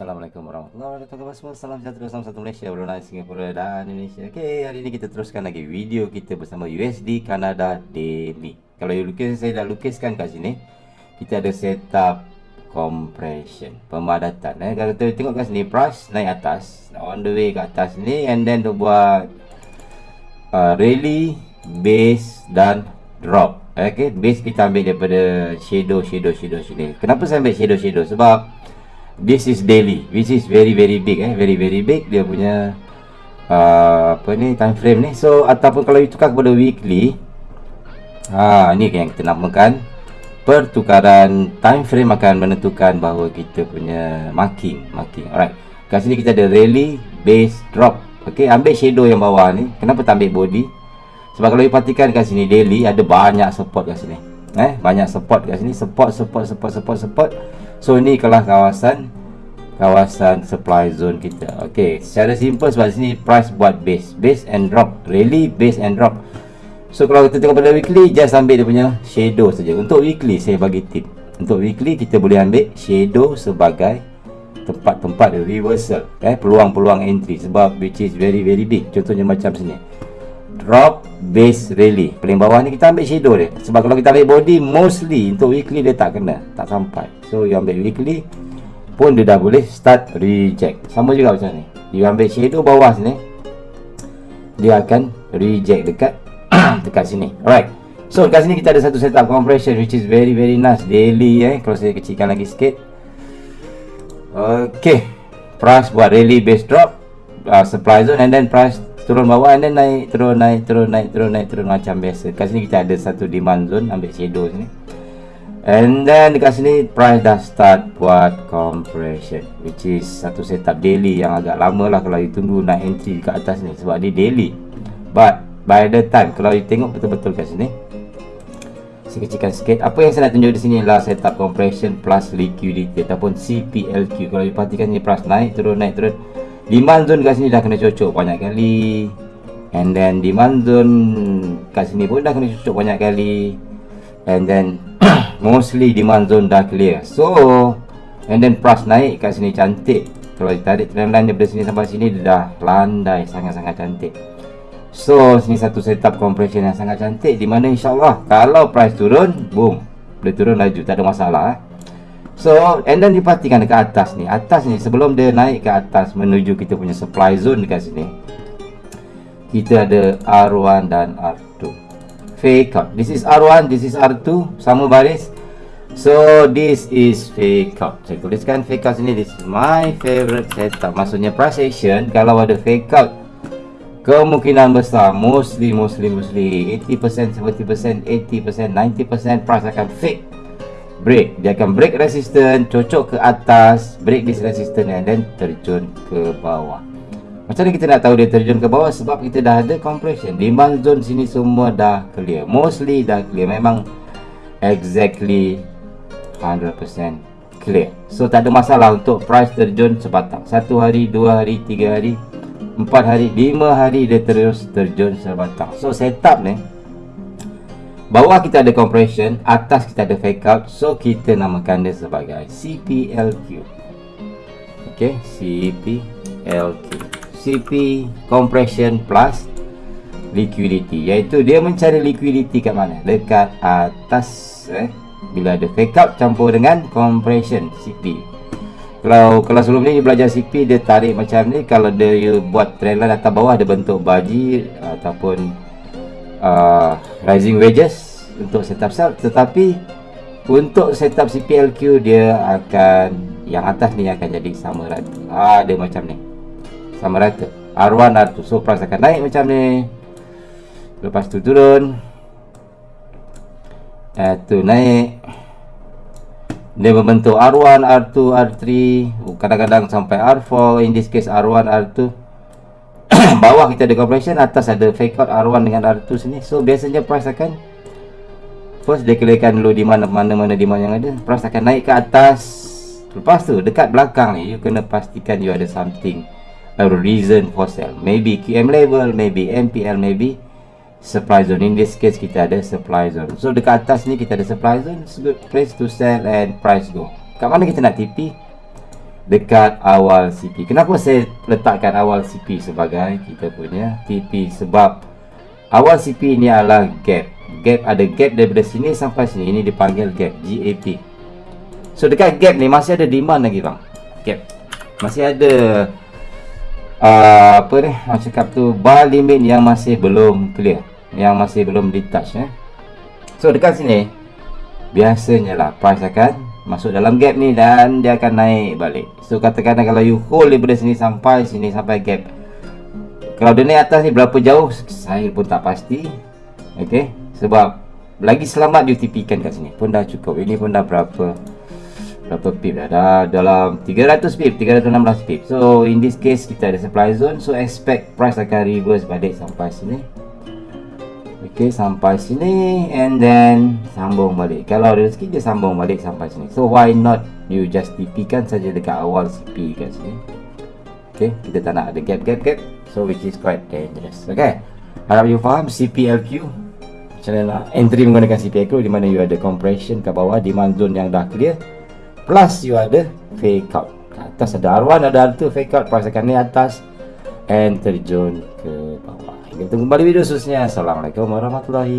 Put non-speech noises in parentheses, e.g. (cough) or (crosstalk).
Assalamualaikum warahmatullahi wabarakatuh Salam sejahtera Salam satu Malaysia Brunei Singapura dan Indonesia. Okay hari ini kita teruskan lagi video kita bersama USD Canada Daily. Kalau you lukis saya dah lukiskan kat sini Kita ada setup compression Pemadatan eh. Kalau kita tengok kat sini price naik atas On the way kat atas ni And then tu buat uh, Rally Base dan Drop. Okay base kita ambil daripada Shadow shadow shadow sini Kenapa saya ambil shadow shadow? Sebab this is daily which is very very big eh? Very very big. Dia punya uh, apa ni time frame ni. So ataupun kalau you tukar kepada weekly ha ni yang kita namakan pertukaran time frame akan menentukan bahawa kita punya marking marking. Alright. Kat sini kita ada rally base drop. Okey ambil shadow yang bawah ni. Kenapa tak ambil body? Sebab kalau you perhatikan kat sini daily ada banyak support kat sini eh banyak support kat sini support support support support support So ni kelas kawasan kawasan supply zone kita. Okey, secara simple sebab sini price buat base, base and drop, really base and drop. So kalau kita tengok pada weekly just ambil dia punya shadow saja. Untuk weekly saya bagi tip. Untuk weekly kita boleh ambil shadow sebagai tempat-tempat reversal, eh peluang-peluang entry sebab which is very very big. Contohnya macam sini. Drop base rally. Paling bawah ni kita ambil shadow dia. Sebab kalau kita ambil body mostly untuk weekly dia tak kena, tak sampai. So you ambil weekly pun dia dah boleh start reject. Sama juga macam ni. You ambil shadow bawah sini. Dia akan reject dekat (clears throat) dekat sini. Alright. So dekat sini kita ada satu setup compression which is very very nice daily eh. Kalau saya kecilkan lagi sikit. Okay. Price buat rally base drop uh, supply zone and then price turun bawah and then naik turun naik turun naik turun naik turun macam biasa. Kat sini kita ada satu demand zone ambil shadow sini. And then dekat sini price dah start buat compression which is satu setup daily yang agak lama lah kalau you tunggu naik entry dekat atas ni sebab dia daily. But by the time kalau you tengok betul-betul kat sini saya kecilkan sikit apa yang saya nak tunjuk di sini adalah setup compression plus liquidity ataupun CPLQ kalau you perhatikan ni price naik turun naik turun demand zone kat sini dah kena cocok banyak kali. And then demand zone kat sini pun dah kena cocok banyak kali. And then (coughs) mostly demand zone dah clear. So and then price naik kat sini cantik. Kalau ditarik trend line daripada sini sampai sini dia dah landai sangat-sangat cantik. So sini satu setup compression yang sangat cantik. Di mana insyaAllah kalau price turun boom. Boleh turun laju tak ada masalah eh. So and then diperhatikan dekat atas ni atas ni sebelum dia naik ke atas menuju kita punya supply zone dekat sini kita ada R1 dan R2 fake out. This is R1, this is R2, sama baris. So this is fake out. Saya tuliskan fake out sini. This is my favorite setup. Maksudnya price action kalau ada fake out kemungkinan besar mostly mostly mostly 80%, 70%, 80%, 90% price akan fake break. Dia akan break resistance, cocok ke atas, break this resistance and then terjun ke bawah. Macam mana kita nak tahu dia terjun ke bawah sebab kita dah ada compression. Demand zone sini semua dah clear. Mostly dah clear. Memang exactly 100% clear. So tak ada masalah untuk price terjun sebatang. Satu hari, dua hari, tiga hari, empat hari, lima hari dia terus terjun sebatang. So setup ni bawah kita ada compression, atas kita ada fake out. So kita namakan dia sebagai CPLQ. Okay, CPLQ. CP compression plus liquidity iaitu dia mencari liquidity kat mana dekat atas eh bila ada fake out campur dengan compression CP kalau kalau sebelum ni belajar CP dia tarik macam ni kalau dia buat trendline atas bawah dia bentuk baji ataupun uh, rising wedges untuk setup sell tetapi untuk setup CPLQ dia akan yang atas ni akan jadi sama rata. Ah dia macam ni. Sama rata. R1 R2 so price akan naik macam ni. Lepas tu turun. Eh tu naik. Dia membentuk R1 R2 R3 kadang-kadang sampai R4 in this case R1 R2 bawah (coughs) kita ada compression atas ada fake out R1 dengan R2 sini. So biasanya price akan first dia kelihatkan dulu di mana mana mana di mana yang ada. Price akan naik ke atas. Lepas tu dekat belakang ni you kena pastikan you ada something. A reason for sell maybe QM level maybe MPL maybe supply zone. In this case kita ada supply zone. So dekat atas ni kita ada supply zone. It's good place to sell and price go. Kat mana kita nak TP dekat awal CP. Kenapa saya letakkan awal CP sebagai kita punya TP? Sebab awal CP ni adalah gap. Gap ada gap daripada sini sampai sini. Ini dipanggil gap, GAP. So dekat gap ni masih ada demand lagi bang. Gap. Masih ada uh, apa ni? Macam cakap tu bar limit yang masih belum clear. Yang masih belum di touch eh. So dekat sini biasanya lah price akan masuk dalam gap ni dan dia akan naik balik. So katakan kalau you hold daripada sini sampai sini sampai gap kalau dia naik atas ni berapa jauh? Saya pun tak pasti. Ok? Sebab lagi selamat you TP kan kat sini. Pun dah cukup. Ini pun dah berapa berapa pip dah. Dah dalam 300 pip 316 pip. So in this case kita ada supply zone. So expect price akan reverse balik sampai sini Okey sampai sini and then sambung balik. Kalau ada rezeki dia sambung balik sampai sini. So why not you just TP kan saja dekat awal CP kat sini. Okey, kita tak nak ada gap gap gap. So which is quite dangerous. Okay. Harap you faham CPLQ. Macam mana entry menggunakan CPLQ di mana you ada compression kat bawah demand zone yang dah clear. Plus you ada fake out. Kat atas ada R1 ada R2 fake out price akan ni atas and terjun ke. Kita tunggu kembali video seterusnya. Assalamualaikum warahmatullahi